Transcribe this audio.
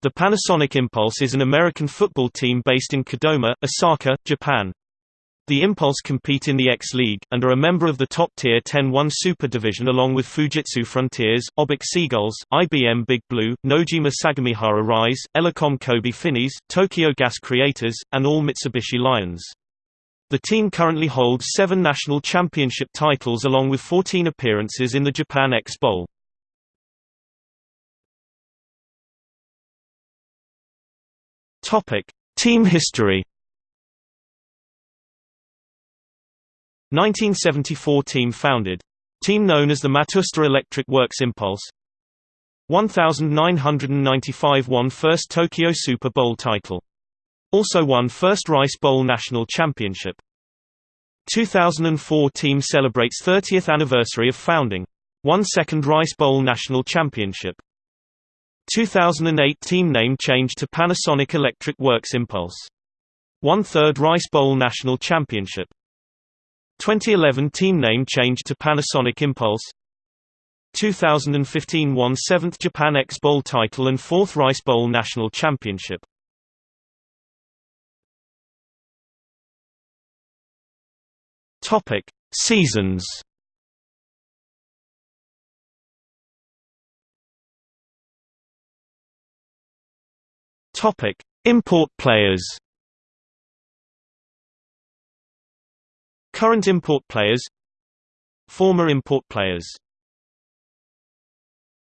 The Panasonic Impulse is an American football team based in Kadoma, Osaka, Japan. The Impulse compete in the X-League, and are a member of the top-tier 10-1 Super Division along with Fujitsu Frontiers, Obic Seagulls, IBM Big Blue, Nojima Sagamihara Rise, Elecom Kobe Finis, Tokyo Gas Creators, and all Mitsubishi Lions. The team currently holds seven national championship titles along with 14 appearances in the Japan X Bowl. Topic: Team history. 1974 team founded. Team known as the Matsushita Electric Works Impulse. 1995 won first Tokyo Super Bowl title. Also won first Rice Bowl National Championship. 2004 team celebrates 30th anniversary of founding. Won second Rice Bowl National Championship. 2008 team name change to Panasonic Electric Works Impulse. Won third Rice Bowl National Championship. 2011 team name change to Panasonic Impulse. 2015 won 7th Japan X Bowl title and 4th Rice Bowl National Championship. Topic: Seasons Topic: Import players. Current import players. Former import players